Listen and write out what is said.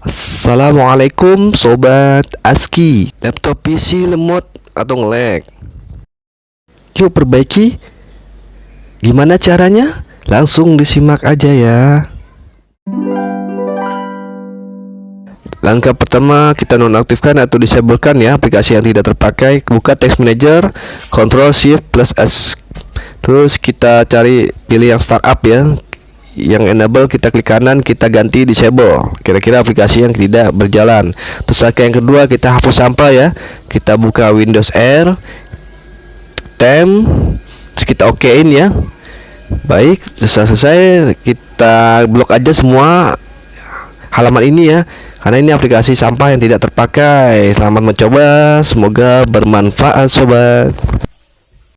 Assalamualaikum Sobat ASKI Laptop PC lemot atau ngelag? Yuk perbaiki. Gimana caranya? Langsung disimak aja ya. Langkah pertama kita nonaktifkan atau disablekan ya aplikasi yang tidak terpakai. Buka text manager Ctrl Shift plus S. Terus kita cari pilih yang startup ya yang enable kita klik kanan kita ganti disable. Kira-kira aplikasi yang tidak berjalan. Terus yang kedua kita hapus sampah ya. Kita buka Windows R tem terus kita okein ya. Baik selesai selesai. Kita blok aja semua halaman ini ya. Karena ini aplikasi sampah yang tidak terpakai. Selamat mencoba semoga bermanfaat sobat